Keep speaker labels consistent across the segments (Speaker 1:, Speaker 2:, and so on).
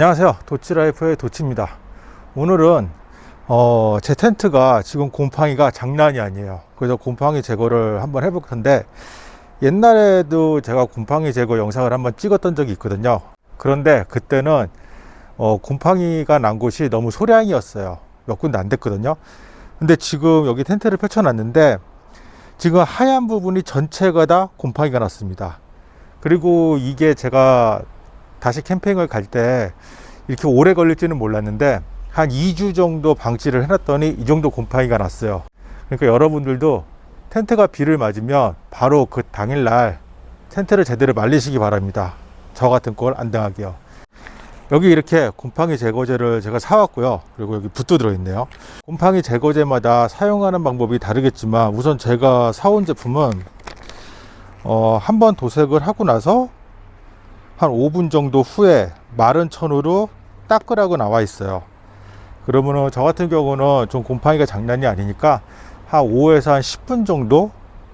Speaker 1: 안녕하세요. 도치라이프의 도치입니다. 오늘은 어, 제 텐트가 지금 곰팡이가 장난이 아니에요. 그래서 곰팡이 제거를 한번 해볼 건데 옛날에도 제가 곰팡이 제거 영상을 한번 찍었던 적이 있거든요. 그런데 그때는 어, 곰팡이가 난 곳이 너무 소량이었어요. 몇 군데 안 됐거든요. 근데 지금 여기 텐트를 펼쳐 놨는데 지금 하얀 부분이 전체가 다 곰팡이가 났습니다. 그리고 이게 제가 다시 캠핑을 갈 때 이렇게 오래 걸릴지는 몰랐는데 한 2주 정도 방치를 해놨더니 이 정도 곰팡이가 났어요. 그러니까 여러분들도 텐트가 비를 맞으면 바로 그 당일날 텐트를 제대로 말리시기 바랍니다. 저 같은 꼴안 당하게요. 여기 이렇게 곰팡이 제거제를 제가 사왔고요. 그리고 여기 붓도 들어있네요. 곰팡이 제거제마다 사용하는 방법이 다르겠지만 우선 제가 사온 제품은 어, 한 번 도색을 하고 나서 한 5분 정도 후에 마른 천으로 닦으라고 나와 있어요. 그러면은 저 같은 경우는 좀 곰팡이가 장난이 아니니까 한 5에서 한 10분 정도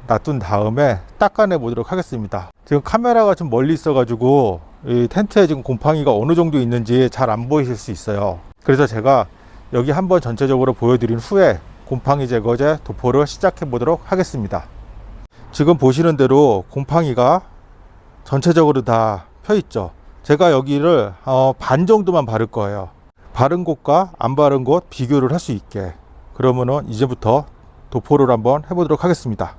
Speaker 1: 놔둔 다음에 닦아내 보도록 하겠습니다. 지금 카메라가 좀 멀리 있어 가지고 이 텐트에 지금 곰팡이가 어느 정도 있는지 잘 안 보이실 수 있어요. 그래서 제가 여기 한번 전체적으로 보여드린 후에 곰팡이 제거제 도포를 시작해 보도록 하겠습니다. 지금 보시는 대로 곰팡이가 전체적으로 다 펴 있죠. 제가 여기를 어, 반 정도만 바를 거예요. 바른 곳과 안 바른 곳 비교를 할 수 있게. 그러면은 이제부터 도포를 한번 해보도록 하겠습니다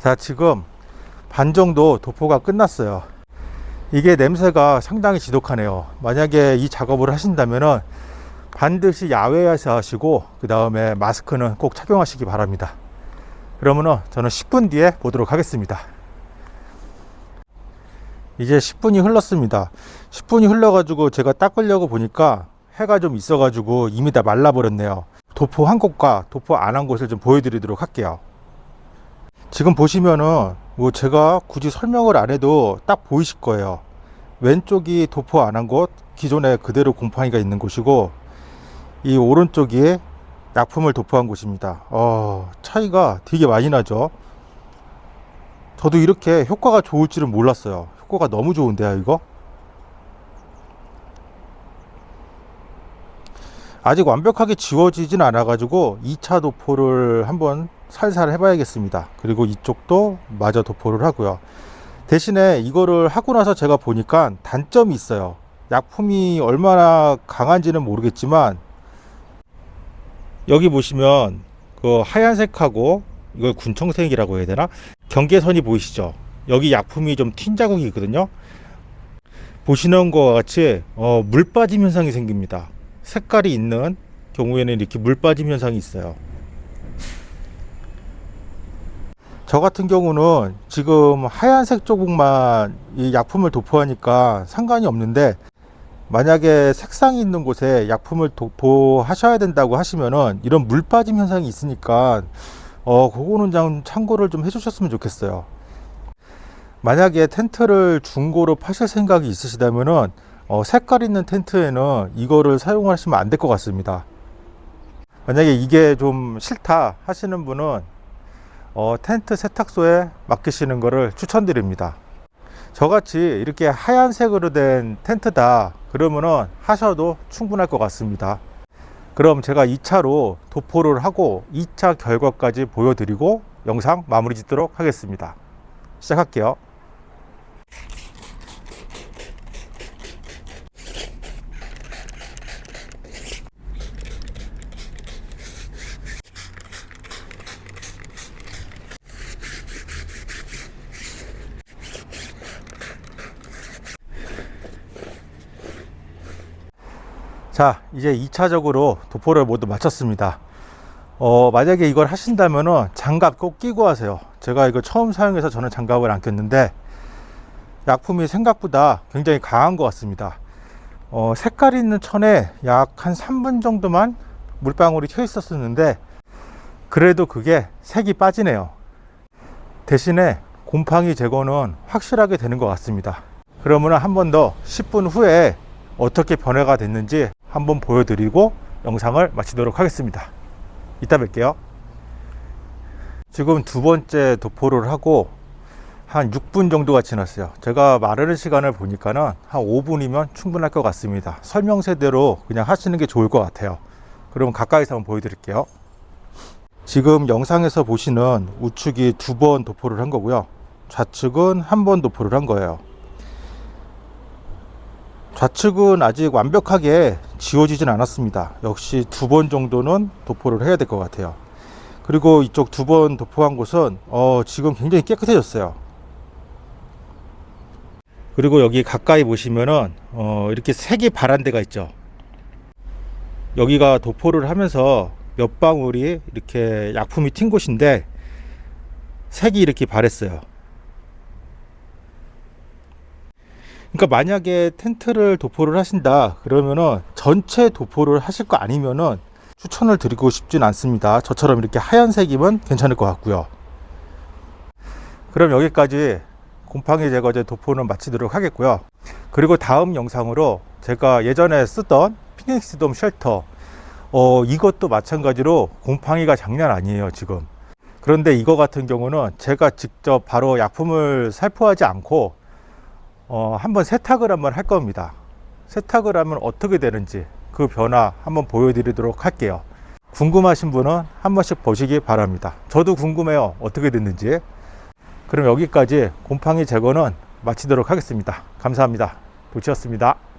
Speaker 1: 자 지금 반 정도 도포가 끝났어요. 이게 냄새가 상당히 지독하네요. 만약에 이 작업을 하신다면 반드시 야외에서 하시고 그 다음에 마스크는 꼭 착용하시기 바랍니다. 그러면은 저는 10분 뒤에 보도록 하겠습니다. 이제 10분이 흘렀습니다. 10분이 흘러 가지고 제가 닦으려고 보니까 해가 좀 있어 가지고 이미 다 말라 버렸네요. 도포 한 곳과 도포 안 한 곳을 좀 보여드리도록 할게요 지금 보시면은 뭐 제가 굳이 설명을 안 해도 딱 보이실 거예요. 왼쪽이 도포 안 한 곳 기존에 그대로 곰팡이가 있는 곳이고 이 오른쪽이 약품을 도포한 곳입니다. 어, 차이가 되게 많이 나죠. 저도 이렇게 효과가 좋을 줄은 몰랐어요. 효과가 너무 좋은데요 이거? 아직 완벽하게 지워지진 않아 가지고 2차 도포를 한번 살살 해봐야겠습니다. 그리고 이쪽도 마저 도포를 하고요. 대신에 이거를 하고 나서 제가 보니까 단점이 있어요. 약품이 얼마나 강한지는 모르겠지만 여기 보시면 그 하얀색하고 이걸 군청색이라고 해야 되나? 경계선이 보이시죠? 여기 약품이 좀 튄 자국이 있거든요. 보시는 것과 같이 어, 물 빠짐 현상이 생깁니다. 색깔이 있는 경우에는 이렇게 물 빠짐 현상이 있어요 저 같은 경우는 지금 하얀색 조국만 이 약품을 도포하니까 상관이 없는데 만약에 색상이 있는 곳에 약품을 도포하셔야 된다고 하시면은 이런 물 빠짐 현상이 있으니까 어 그거는 좀 참고를 좀 해주셨으면 좋겠어요. 만약에 텐트를 중고로 파실 생각이 있으시다면은 어 색깔 있는 텐트에는 이거를 사용하시면 안 될 것 같습니다. 만약에 이게 좀 싫다 하시는 분은 어, 텐트 세탁소에 맡기시는 것을 추천드립니다. 저같이 이렇게 하얀색으로 된 텐트다 그러면은 하셔도 충분할 것 같습니다. 그럼 제가 2차로 도포를 하고 2차 결과까지 보여드리고 영상 마무리 짓도록 하겠습니다. 시작할게요 자 이제 2차적으로 도포를 모두 마쳤습니다 어, 만약에 이걸 하신다면 장갑 꼭 끼고 하세요 제가 이거 처음 사용해서 저는 장갑을 안 꼈는데 약품이 생각보다 굉장히 강한 것 같습니다 어, 색깔 있는 천에 약 한 3분 정도만 물방울이 튀어 있었었는데 그래도 그게 색이 빠지네요. 대신에 곰팡이 제거는 확실하게 되는 것 같습니다. 그러면 한 번 더 10분 후에 어떻게 변화가 됐는지 한번 보여드리고 영상을 마치도록 하겠습니다. 이따 뵐게요. 지금 두 번째 도포를 하고 한 6분 정도가 지났어요. 제가 마르는 시간을 보니까는 한 5분이면 충분할 것 같습니다. 설명서대로 그냥 하시는 게 좋을 것 같아요. 그럼 가까이서 한번 보여드릴게요. 지금 영상에서 보시는 우측이 두 번 도포를 한 거고요. 좌측은 한 번 도포를 한 거예요. 좌측은 아직 완벽하게 지워지진 않았습니다. 역시 두 번 정도는 도포를 해야 될 것 같아요. 그리고 이쪽 두 번 도포한 곳은 어, 지금 굉장히 깨끗해졌어요. 그리고 여기 가까이 보시면은 어, 이렇게 색이 바란 데가 있죠. 여기가 도포를 하면서 몇 방울이 이렇게 약품이 튄 곳인데 색이 이렇게 바랬어요. 그러니까 만약에 텐트를 도포를 하신다 그러면은 전체 도포를 하실 거 아니면은 추천을 드리고 싶진 않습니다. 저처럼 이렇게 하얀색이면 괜찮을 것 같고요. 그럼 여기까지 곰팡이 제거제 도포는 마치도록 하겠고요. 그리고 다음 영상으로 제가 예전에 쓰던 피닉스 돔 쉘터 어, 이것도 마찬가지로 곰팡이가 장난 아니에요 지금 그런데 이거 같은 경우는 제가 직접 바로 약품을 살포하지 않고 어, 한번 세탁을 한번 할 겁니다. 세탁을 하면 어떻게 되는지 그 변화 한번 보여드리도록 할게요. 궁금하신 분은 한 번씩 보시기 바랍니다. 저도 궁금해요. 어떻게 됐는지. 그럼 여기까지 곰팡이 제거는 마치도록 하겠습니다. 감사합니다. 도치였습니다